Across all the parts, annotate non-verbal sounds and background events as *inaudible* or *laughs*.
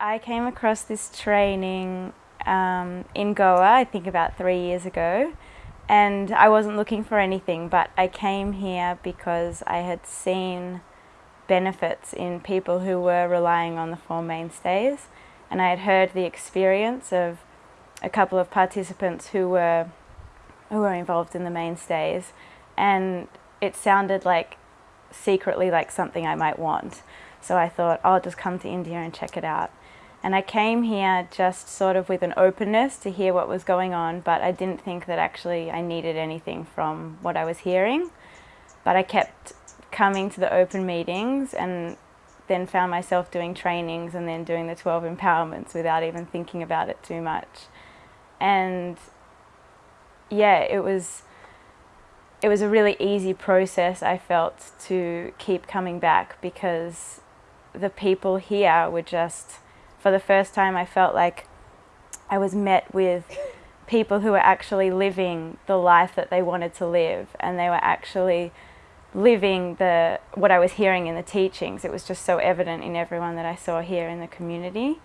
I came across this training um, in Goa, I think about three years ago, and I wasn't looking for anything, but I came here because I had seen benefits in people who were relying on the Four Mainstays, and I had heard the experience of a couple of participants who were who were involved in the mainstays, and it sounded like secretly like something I might want. So I thought I'll just come to India and check it out. And I came here just sort of with an openness to hear what was going on, but I didn't think that actually I needed anything from what I was hearing. But I kept coming to the open meetings and then found myself doing trainings and then doing the 12 empowerments without even thinking about it too much. And yeah, it was it was a really easy process I felt to keep coming back because the people here were just for the first time I felt like I was met with people who were actually living the life that they wanted to live and they were actually living the what I was hearing in the teachings. It was just so evident in everyone that I saw here in the community.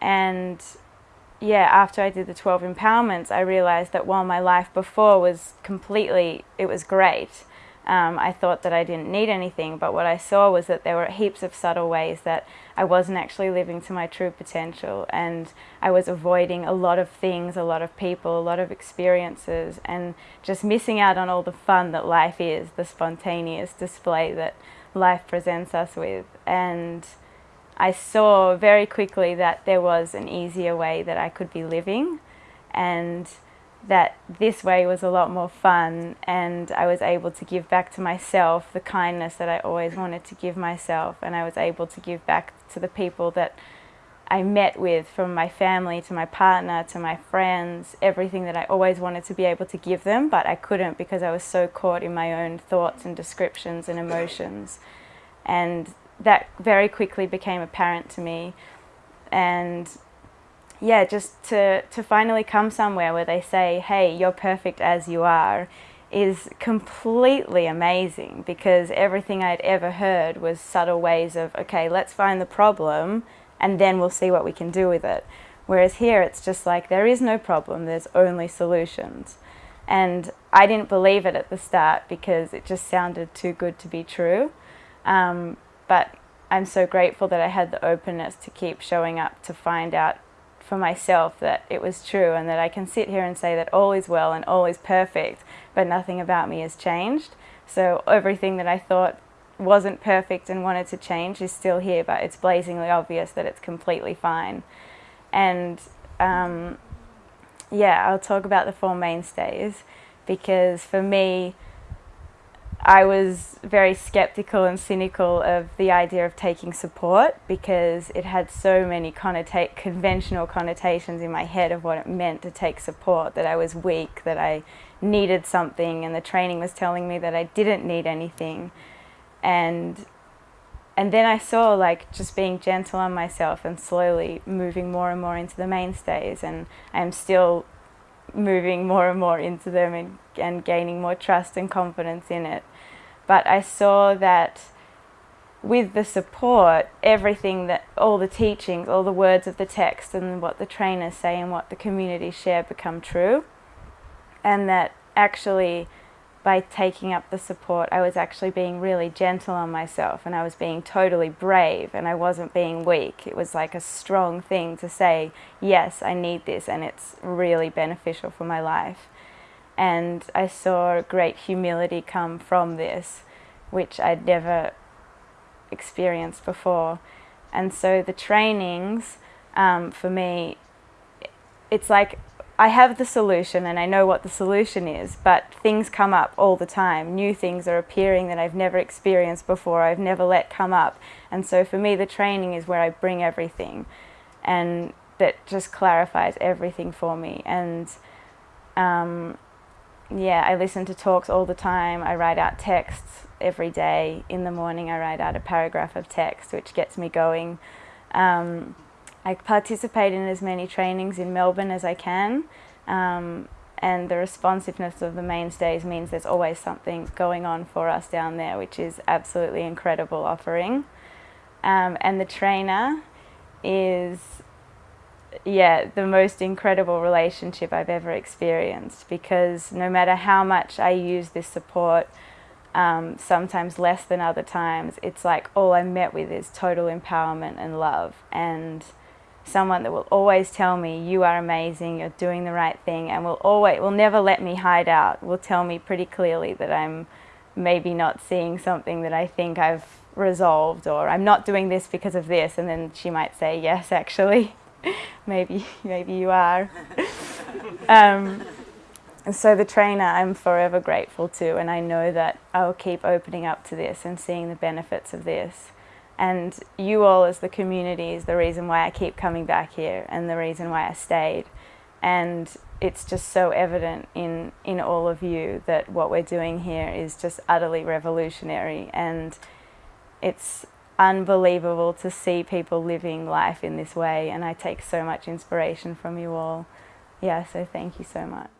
And yeah, after I did the 12 empowerments, I realized that while my life before was completely, it was great, um, I thought that I didn't need anything, but what I saw was that there were heaps of subtle ways that I wasn't actually living to my true potential and I was avoiding a lot of things, a lot of people, a lot of experiences and just missing out on all the fun that life is, the spontaneous display that life presents us with. And I saw very quickly that there was an easier way that I could be living and that this way was a lot more fun and I was able to give back to myself the kindness that I always wanted to give myself. And I was able to give back to the people that I met with from my family to my partner to my friends, everything that I always wanted to be able to give them but I couldn't because I was so caught in my own thoughts and descriptions and emotions. And that very quickly became apparent to me. And yeah, just to, to finally come somewhere where they say, hey, you're perfect as you are, is completely amazing because everything I'd ever heard was subtle ways of, okay, let's find the problem and then we'll see what we can do with it. Whereas here it's just like, there is no problem, there's only solutions. And I didn't believe it at the start because it just sounded too good to be true. Um, but I'm so grateful that I had the openness to keep showing up to find out for myself that it was true and that I can sit here and say that all is well and all is perfect, but nothing about me has changed. So everything that I thought wasn't perfect and wanted to change is still here, but it's blazingly obvious that it's completely fine. And um, yeah, I'll talk about the Four Mainstays because for me, I was very skeptical and cynical of the idea of taking support because it had so many connota conventional connotations in my head of what it meant to take support, that I was weak, that I needed something, and the training was telling me that I didn't need anything. And and then I saw like just being gentle on myself and slowly moving more and more into the mainstays and I'm still moving more and more into them and, and gaining more trust and confidence in it. But I saw that with the support, everything that, all the teachings, all the words of the text and what the trainers say and what the community share become true. And that actually by taking up the support, I was actually being really gentle on myself and I was being totally brave and I wasn't being weak. It was like a strong thing to say, yes, I need this and it's really beneficial for my life. And I saw great humility come from this, which I'd never experienced before. And so the trainings, um, for me, it's like I have the solution and I know what the solution is, but things come up all the time. New things are appearing that I've never experienced before, I've never let come up. And so for me, the training is where I bring everything and that just clarifies everything for me. And um, yeah, I listen to talks all the time. I write out texts every day. In the morning, I write out a paragraph of text, which gets me going. Um, I participate in as many trainings in Melbourne as I can um, and the responsiveness of the mainstays means there's always something going on for us down there which is absolutely incredible offering. Um, and the trainer is yeah, the most incredible relationship I've ever experienced because no matter how much I use this support, um, sometimes less than other times, it's like all I'm met with is total empowerment and love and someone that will always tell me you are amazing, you're doing the right thing and will always will never let me hide out, will tell me pretty clearly that I'm maybe not seeing something that I think I've resolved or I'm not doing this because of this and then she might say yes actually *laughs* maybe maybe you are. *laughs* Um, so the trainer I'm forever grateful to and I know that I'll keep opening up to this and seeing the benefits of this and you all as the community is the reason why I keep coming back here and the reason why I stayed and it's just so evident in in all of you that what we're doing here is just utterly revolutionary and it's unbelievable to see people living life in this way and I take so much inspiration from you all. Yeah, so thank you so much.